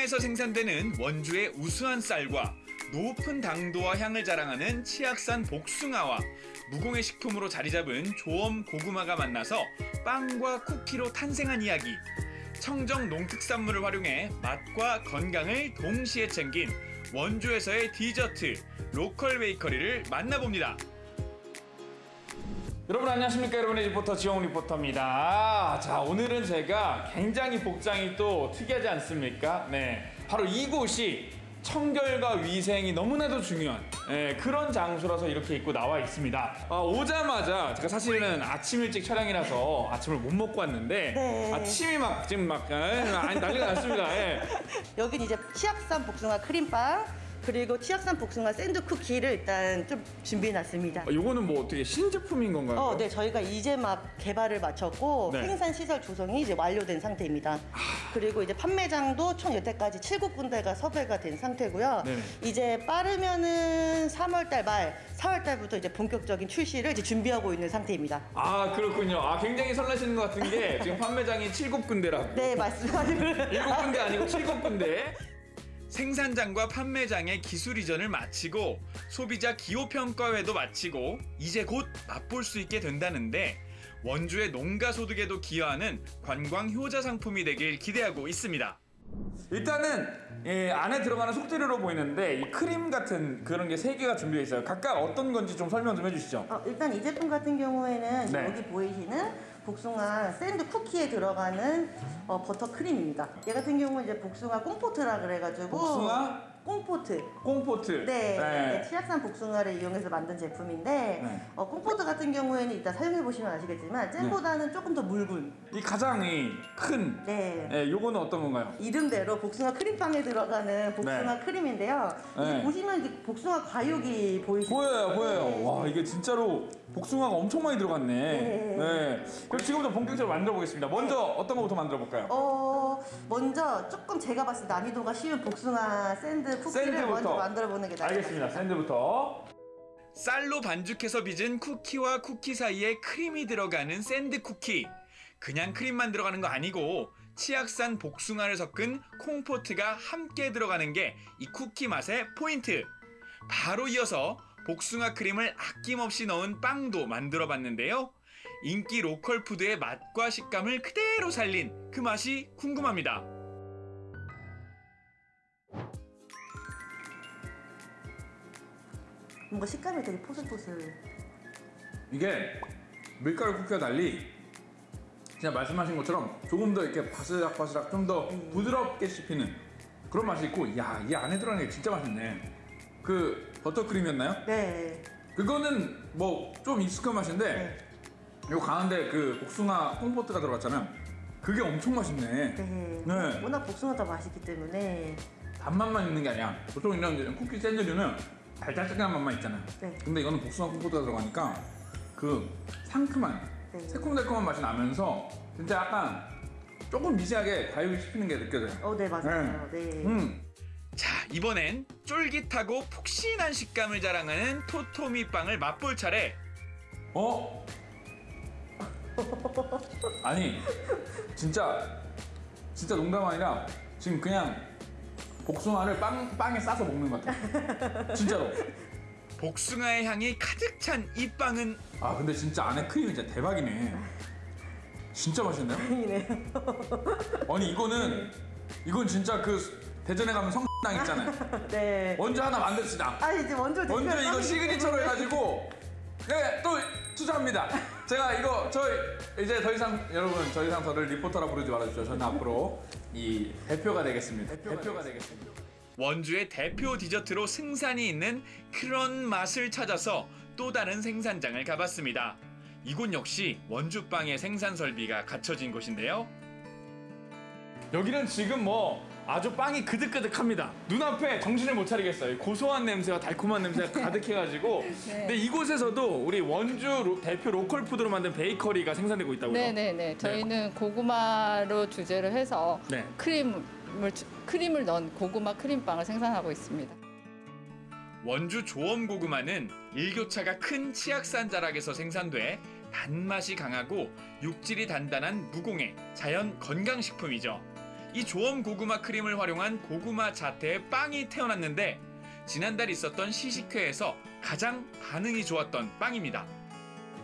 평야에서 생산되는 원주의 우수한 쌀과 높은 당도와 향을 자랑하는 치악산 복숭아와 무공해 식품으로 자리 잡은 조엄 고구마가 만나서 빵과 쿠키로 탄생한 이야기. 청정 농특산물을 활용해 맛과 건강을 동시에 챙긴 원주에서의 디저트 local 베이커리를 만나봅니다. 여러분 안녕하십니까? 여러분의 리포터 지영 리포터입니다. 자 오늘은 제가 굉장히 복장이 또 특이하지 않습니까? 네. 바로 이곳이 청결과 위생이 너무나도 중요한 예, 그런 장소라서 이렇게 입고 나와 있습니다. 아, 오자마자 제가 사실은 아침 일찍 촬영이라서 아침을 못 먹고 왔는데 네. 아, 침이 막 지금 막 예, 아니, 난리가 났습니다. 예. 여긴 이제 치악산 복숭아 크림빵 그리고 치악산 복숭아 샌드 쿠키를 일단 좀 준비해놨습니다. 아, 요거는 뭐 어떻게 신제품인 건가요? 어, 네, 저희가 이제 막 개발을 마쳤고 네. 생산 시설 조성이 이제 완료된 상태입니다. 그리고 이제 판매장도 총 여태까지 7군데가 섭외가 된 상태고요. 네네. 이제 빠르면은 3월달 말, 4월달부터 이제 본격적인 출시를 이제 준비하고 있는 상태입니다. 아 그렇군요. 아 굉장히 설레시는 것 같은 게 지금 판매장이 칠곱 군데라고. 네, 맞습니다. 일곱 군데 아니고 칠곱 군데. 생산장과 판매장의 기술 이전을 마치고 소비자 기호 평가회도 마치고 이제 곧 맛볼 수 있게 된다는데 원주의 농가 소득에도 기여하는 관광 효자 상품이 되길 기대하고 있습니다. 일단은 예, 안에 들어가는 속재료로 보이는데 이 크림 같은 그런 게 세 개가 준비되어 있어요. 각각 어떤 건지 좀 설명 좀 해주시죠. 어, 일단 이 제품 같은 경우에는 네. 여기 보이시는 복숭아 샌드 쿠키에 들어가는 어, 버터 크림입니다. 얘 같은 경우는 이제 복숭아 compote라 그래가지고 복숭아? compote. compote. 네, 네. 네, 치악산 복숭아를 이용해서 만든 제품인데 네. 어, 꽁포트 같은 경우에는 이따 사용해 보시면 아시겠지만 잼보다는 조금 더 묽은. 이 가장 이 큰. 네. 예, 요거는 어떤 건가요? 이름대로 복숭아 크림빵에 들어가는 복숭아 네. 크림인데요. 네. 보시면 이제 복숭아 과육이 보이시죠? 보여요, 보여요. 와 이게 진짜로 복숭아가 엄청 많이 들어갔네. 네. 네. 그럼 지금부터 본격적으로 만들어 보겠습니다. 먼저 어떤 거부터 만들어 볼까요? 어 먼저 조금 제가 봤을 때 난이도가 쉬운 복숭아 샌드 쿠키를 샌드부터. 먼저 만들어 보는 게 나을 것 알겠습니다. 같습니다. 샌드부터. 쌀로 반죽해서 빚은 쿠키와 쿠키 사이에 크림이 들어가는 샌드 쿠키. 그냥 크림만 들어가는 거 아니고 치악산 복숭아를 섞은 compote가 함께 들어가는 게 이 쿠키 맛의 포인트. 바로 이어서 복숭아 크림을 아낌없이 넣은 빵도 만들어 봤는데요. 인기 로컬 푸드의 맛과 식감을 그대로 살린 그 맛이 궁금합니다. 뭔가 식감이 되게 포슬포슬. 이게 밀가루 쿠키와 달리 진짜 말씀하신 것처럼 조금 더 이렇게 바스락바스락 좀 더 부드럽게 씹히는 그런 맛이 있고 야, 이 안에 들어가는 게 진짜 맛있네. 그 버터크림이었나요? 네. 그거는 뭐 좀 익숙한 맛인데 요 가운데 그 복숭아 콩포트가 들어갔잖아요. 그게 엄청 맛있네. 네. 네. 워낙 복숭아가 맛있기 때문에 단맛만 있는 게 아니야. 보통 이런 이제 쿠키 샌드류는 달달달한 맛만 있잖아요. 네. 근데 이거는 복숭아 콩포트가 들어가니까 그 상큼한 네. 새콤달콤한 맛이 나면서 진짜 약간 조금 미세하게 과육이 씹히는 게 느껴져요. 어, 네 맞아요. 네. 음. 자, 이번엔 쫄깃하고 푹신한 식감을 자랑하는 토토미 빵을 맛볼 차례. 어? 아니 진짜 진짜 농담 아니라 지금 그냥 복숭아를 빵 빵에 싸서 먹는 것 같아. 진짜로. 복숭아의 향이 가득 찬 이 빵은 아 근데 진짜 안에 크림이 진짜 대박이네. 진짜 맛있네요. 아니 이거는 이건 진짜 그 대전에 가면 성당 있잖아요. 네. 원주 하나 만듭시다. 아 이제 원조 대표 원주 이거 시그니처로. 해가지고 네또 투자합니다. 제가 이거 저희 이제 더 이상 여러분 더 이상 저를 리포터라 부르지 말아주죠. 저는 앞으로 이 대표가 되겠습니다. 대표가, 되겠습니다. 원주의 대표 디저트로 승산이 있는 그런 맛을 찾아서 또 다른 생산장을 가봤습니다. 이곳 역시 원주빵의 생산 설비가 갖춰진 곳인데요. 여기는 지금 뭐 아주 빵이 그득그득합니다. 눈앞에 정신을 못 차리겠어요. 고소한 냄새와 달콤한 냄새가 가득해가지고. 근데 이곳에서도 우리 원주 로- 대표 로컬 푸드로 만든 베이커리가 생산되고 있다고요? 네네네. 저희는 고구마로 주제를 해서 네. 크림을 주- 크림을 넣은 고구마 크림빵을 생산하고 있습니다. 원주 조엄 고구마는 일교차가 큰 치악산 자락에서 생산돼 단맛이 강하고 육질이 단단한 무공해 자연 건강식품이죠. 이 조엄 고구마 크림을 활용한 고구마 자태의 빵이 태어났는데 지난달 있었던 시식회에서 가장 반응이 좋았던 빵입니다.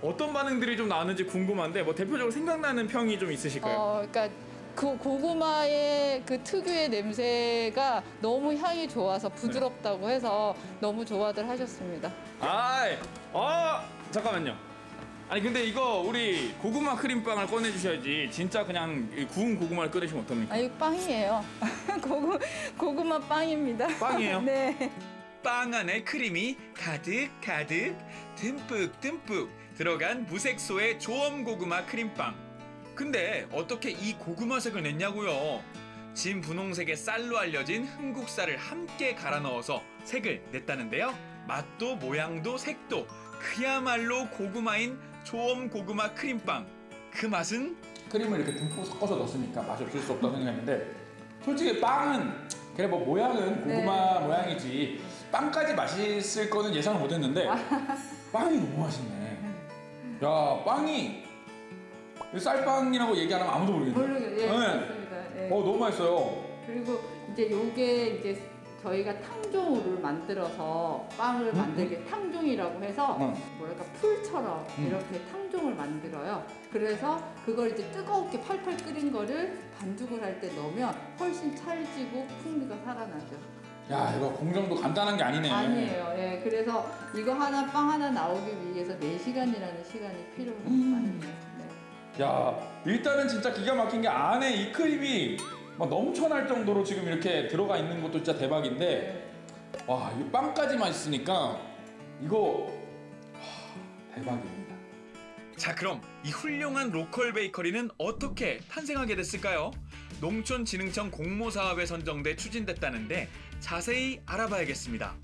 어떤 반응들이 좀 나왔는지 궁금한데 뭐 대표적으로 생각나는 평이 좀 있으실까요? 어, 그러니까 그 고구마의 그 특유의 냄새가 너무 향이 좋아서 부드럽다고 해서 너무 좋아들 하셨습니다. 아이, 어, 잠깐만요. 아니 근데 이거 우리 고구마 크림빵을 꺼내 주셔야지. 진짜 그냥 이 구운 고구마를 꺼내시면 어떡합니까? 아, 이거 빵이에요. 고구, 고구마 빵입니다. 빵이에요? 네. 빵 안에 크림이 가득 가득 듬뿍 듬뿍 들어간 무색소의 조엄 고구마 크림빵. 근데 어떻게 이 고구마 색을 냈냐고요? 진 분홍색의 쌀로 알려진 흥국쌀을 함께 갈아 넣어서 색을 냈다는데요. 맛도 모양도 색도 그야말로 고구마인 조엄 고구마 크림빵. 그 맛은 크림을 이렇게 듬뿍 섞어서 넣었으니까 맛이 없을 수 없다고 생각했는데 솔직히 빵은 그래 뭐 모양은 고구마 모양이지 빵까지 맛있을 거는 예상을 못했는데 빵이 너무 맛있네. 야 빵이 쌀빵이라고 얘기 안 하면 아무도 모르겠네. 모르겠, 예, 그렇습니다. 예. 어 너무 맛있어요. 그리고 이제 요게 이제 저희가 탕종을 만들어서 빵을 만들게 탕종이라고 해서 음. 뭐랄까 풀처럼 음. 이렇게 탕종을 만들어요. 그래서 그걸 이제 뜨겁게 팔팔 끓인 거를 반죽을 할 때 넣으면 훨씬 찰지고 풍미가 살아나죠. 야 이거 공정도 간단한 게 아니네. 아니에요. 예. 그래서 이거 하나 빵 하나 나오기 위해서 4시간이라는 시간이 필요한 빵입니다. 네. 야 일단은 진짜 기가 막힌 게 안에 이 크림이 막 넘쳐날 정도로 지금 이렇게 들어가 있는 것도 진짜 대박인데 와 이 빵까지 맛있으니까 이거 하, 대박입니다. 자 그럼 이 훌륭한 로컬 베이커리는 어떻게 탄생하게 됐을까요? 농촌진흥청 공모사업에 선정돼 추진됐다는데 자세히 알아봐야겠습니다.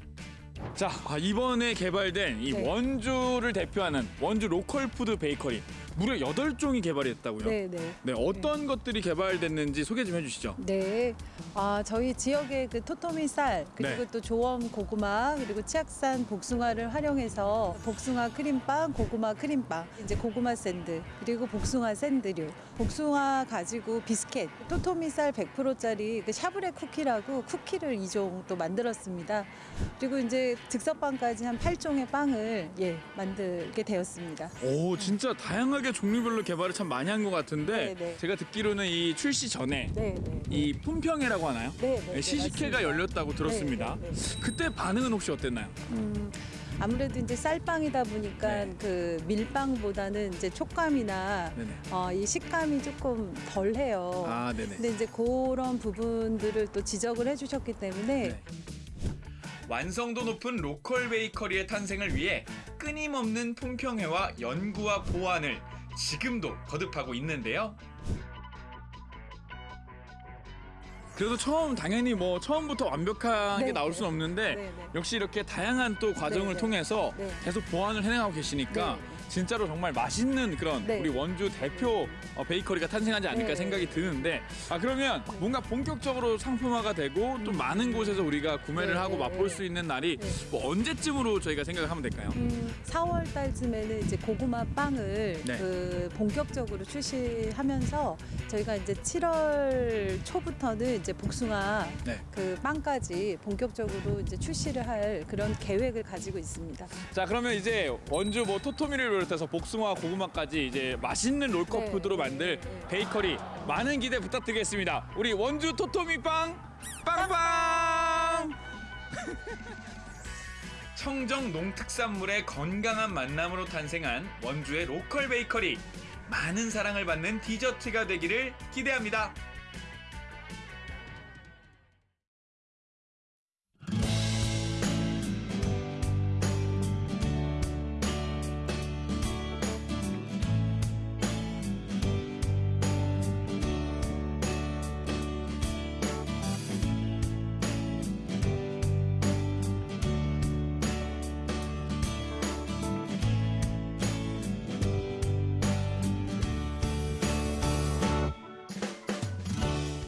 자 아, 이번에 개발된 이 네. 원주를 대표하는 원주 로컬 푸드 베이커리 무려 8종이 개발이 됐다고요? 네, 네. 네, 어떤 것들이 개발됐는지 소개 좀 해주시죠. 네, 아, 저희 지역의 그 토토미 쌀 그리고 네. 또 조엄 고구마 그리고 치악산 복숭아를 활용해서 복숭아 크림빵, 고구마 크림빵, 이제 고구마 샌드 그리고 복숭아 샌드류, 복숭아 가지고 비스켓, 토토미 쌀 100%짜리 그 샤브레 쿠키라고 쿠키를 2종 또 만들었습니다. 그리고 이제 즉석빵까지 한 8종의 빵을 예 만들게 되었습니다. 오 진짜 다양하게 종류별로 개발을 참 많이 한 것 같은데 네, 네. 제가 듣기로는 이 출시 전에 네, 네. 이 품평회라고 하나요? 네, 네, 네, 시식회가. 열렸다고 들었습니다. 그때 반응은 혹시 어땠나요? 음, 아무래도 이제 쌀빵이다 보니까 그 밀빵보다는 이제 촉감이나. 어, 이 식감이 조금 덜해요. 아, 네네. 근데 이제 그런 부분들을 또 지적을 해주셨기 때문에 네. 완성도 높은 로컬 베이커리의 탄생을 위해 끊임없는 품평회와 연구와 보완을 지금도 거듭하고 있는데요. 그래도 처음 당연히 뭐 처음부터 완벽하게 네, 나올 네. 수는 없는데 네, 네. 역시 이렇게 다양한 또 과정을 네, 네. 통해서 네. 계속 보완을 해나가고 계시니까 진짜로 정말 맛있는 그런 네. 우리 원주 대표 어, 베이커리가 탄생하지 않을까 네. 생각이 드는데 아 그러면 뭔가 본격적으로 상품화가 되고 또 많은 곳에서 우리가 구매를 네, 하고 네, 맛볼 네. 수 있는 날이 뭐 언제쯤으로 저희가 생각을 하면 될까요? 음, 4월 달쯤에는 이제 고구마 빵을 네. 그 본격적으로 출시하면서 저희가 이제 7월 초부터는 이제 복숭아 네. 그 빵까지 본격적으로 이제 출시를 할 그런 계획을 가지고 있습니다. 자 그러면 이제 원주 뭐 토토미를 비롯해서 복숭아 고구마까지 이제 맛있는 로컬 네, 푸드로 만들 베이커리 많은 기대 부탁드리겠습니다. 우리 원주 토토미 빵 빵빵. 청정 농특산물의 건강한 만남으로 탄생한 원주의 로컬 베이커리 많은 사랑을 받는 디저트가 되기를 기대합니다.